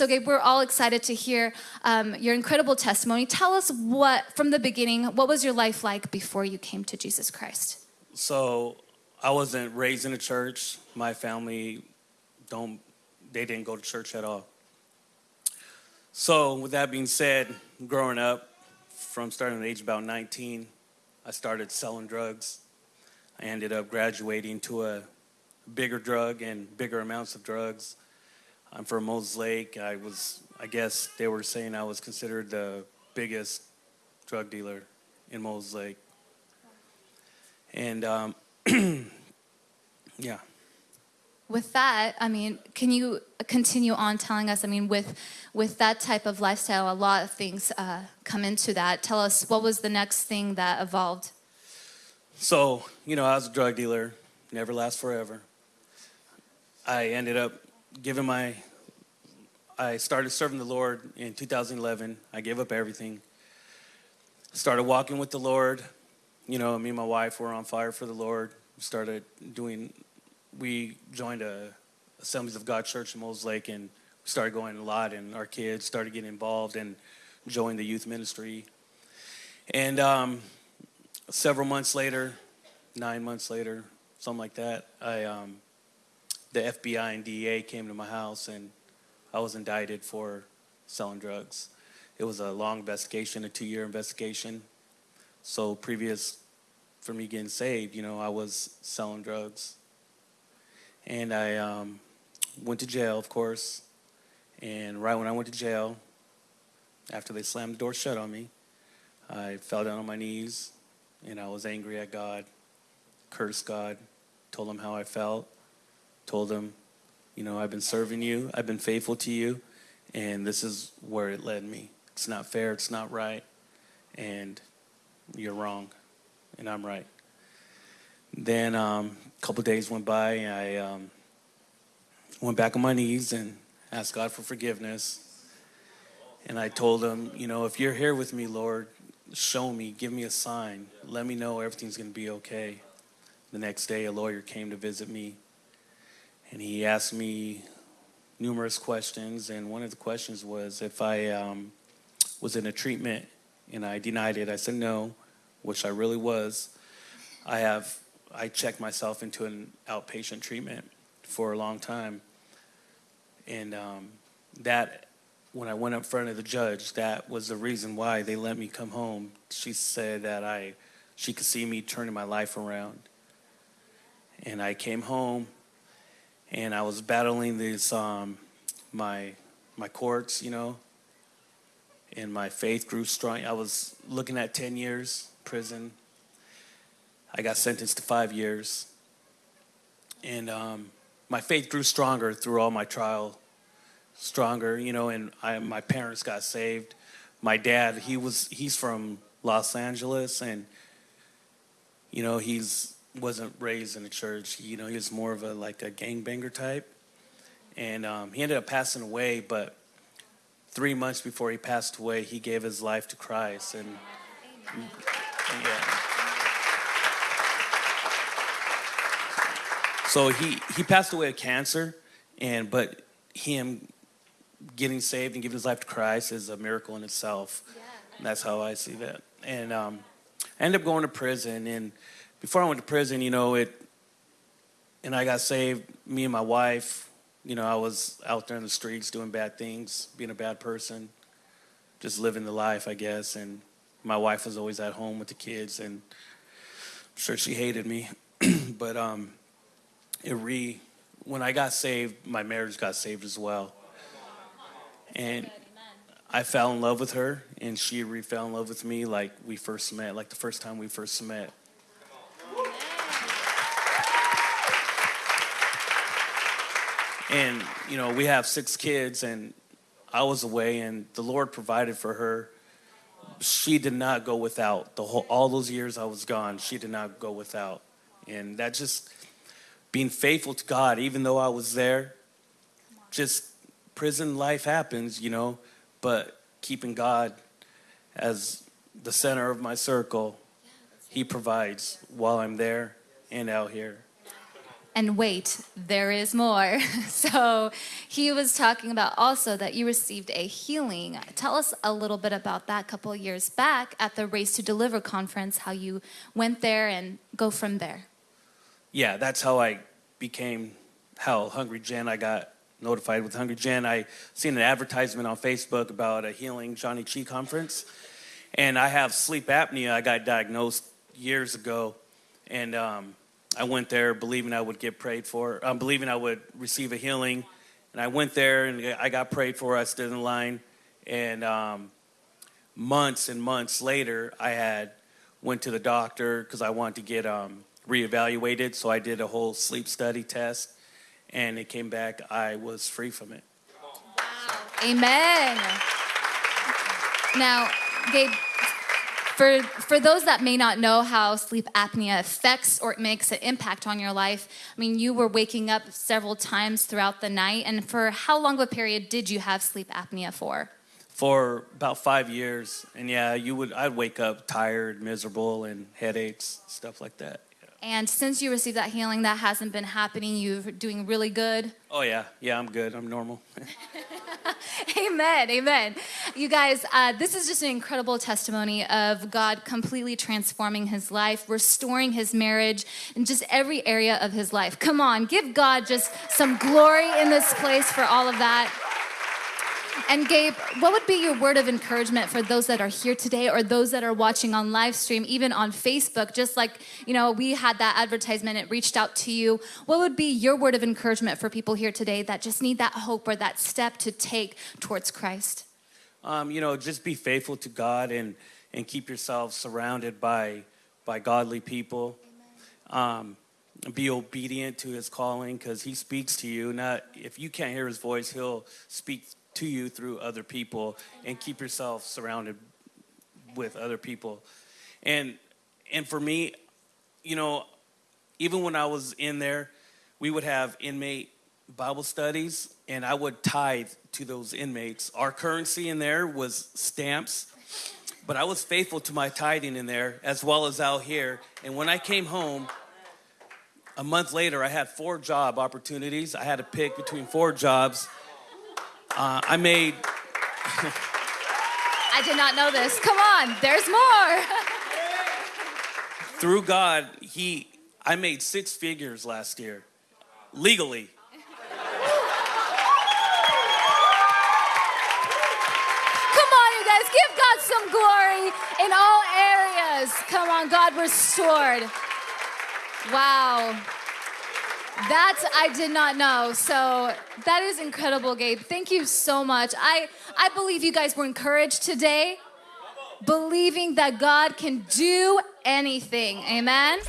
so, Gabe, we're all excited to hear um, your incredible testimony. Tell us what, from the beginning, what was your life like before you came to Jesus Christ? So, I wasn't raised in a church. My family don't, they didn't go to church at all. So, with that being said, growing up, from starting at age about 19, I started selling drugs. I ended up graduating to a bigger drug and bigger amounts of drugs. I'm from Moses Lake. I was, I guess they were saying I was considered the biggest drug dealer in Moses Lake. And um, yeah. With that, I mean, can you continue on telling us? I mean, with with that type of lifestyle, a lot of things uh, come into that. Tell us what was the next thing that evolved. So, you know, I was a drug dealer, never lasts forever. I ended up giving my, I started serving the Lord in 2011. I gave up everything. Started walking with the Lord. You know, me and my wife were on fire for the Lord. Started doing, we joined a Assemblies of God church in Moses Lake and started going a lot and our kids started getting involved and joined the youth ministry. And um, several months later, nine months later, something like that, I um, the FBI and DEA came to my house and I was indicted for selling drugs. It was a long investigation, a two-year investigation. So previous for me getting saved, you know, I was selling drugs. And I um, went to jail, of course. And right when I went to jail, after they slammed the door shut on me, I fell down on my knees and I was angry at God, cursed God, told him how I felt told him, you know, I've been serving you, I've been faithful to you, and this is where it led me. It's not fair, it's not right, and you're wrong, and I'm right. Then um, a couple days went by, and I um, went back on my knees and asked God for forgiveness. And I told him, you know, if you're here with me, Lord, show me, give me a sign, let me know everything's going to be okay. The next day, a lawyer came to visit me and he asked me numerous questions, and one of the questions was if I um, was in a treatment, and I denied it. I said no, which I really was. I have I checked myself into an outpatient treatment for a long time, and um, that when I went up front of the judge, that was the reason why they let me come home. She said that I she could see me turning my life around, and I came home and I was battling these um, my my courts, you know, and my faith grew strong. I was looking at ten years prison. I got sentenced to five years, and um, my faith grew stronger through all my trial, stronger, you know. And I, my parents got saved. My dad, he was he's from Los Angeles, and you know he's wasn't raised in a church. You know, he was more of a like a gangbanger type, and um, he ended up passing away. But three months before he passed away, he gave his life to Christ, and yeah. So he he passed away of cancer, and but him getting saved and giving his life to Christ is a miracle in itself. Yeah. That's how I see that. And um, I ended up going to prison and before I went to prison, you know, it, and I got saved, me and my wife, you know, I was out there in the streets doing bad things, being a bad person, just living the life, I guess. And my wife was always at home with the kids, and I'm sure she hated me. but um, it re, when I got saved, my marriage got saved as well. And I fell in love with her, and she re fell in love with me like we first met, like the first time we first met. And, you know, we have six kids, and I was away, and the Lord provided for her. She did not go without. The whole, all those years I was gone, she did not go without. And that just being faithful to God, even though I was there, just prison life happens, you know, but keeping God as the center of my circle, He provides while I'm there and out here. And wait, there is more. So he was talking about also that you received a healing. Tell us a little bit about that couple years back at the Race to Deliver conference, how you went there and go from there. Yeah, that's how I became how Hungry Gen. I got notified with Hungry Gen. I seen an advertisement on Facebook about a healing Johnny Chi conference, and I have sleep apnea. I got diagnosed years ago, and um, I went there believing I would get prayed for, um, believing I would receive a healing, and I went there and I got prayed for. I stood in line, and um, months and months later, I had went to the doctor because I wanted to get um, reevaluated. So I did a whole sleep study test, and it came back I was free from it. Wow. Amen. Now, Gabe, for, for those that may not know how sleep apnea affects or it makes an impact on your life, I mean, you were waking up several times throughout the night. And for how long of a period did you have sleep apnea for? For about five years, and yeah, you would I'd wake up tired, miserable, and headaches, stuff like that. And since you received that healing, that hasn't been happening. You're doing really good. Oh yeah, yeah, I'm good. I'm normal. Amen. Amen. You guys, uh, this is just an incredible testimony of God completely transforming his life, restoring his marriage, and just every area of his life. Come on, give God just some glory in this place for all of that. And Gabe, what would be your word of encouragement for those that are here today or those that are watching on live stream, even on Facebook? Just like, you know, we had that advertisement, it reached out to you. What would be your word of encouragement for people here today that just need that hope or that step to take towards Christ? Um, you know, just be faithful to God and and keep yourself surrounded by by godly people. Um, be obedient to His calling because He speaks to you. Not if you can't hear His voice, He'll speak to you through other people. And keep yourself surrounded with other people. And and for me, you know, even when I was in there, we would have inmate Bible studies, and I would tithe to those inmates. Our currency in there was stamps, but I was faithful to my tithing in there as well as out here. And when I came home, a month later, I had four job opportunities. I had to pick between four jobs. Uh, I made. I did not know this. Come on, there's more. through God, He, I made six figures last year, legally. Come on, you guys, give God some glory in all areas. Come on, God restored. Wow. That I did not know. So that is incredible, Gabe. Thank you so much. I, I believe you guys were encouraged today, believing that God can do anything. Amen.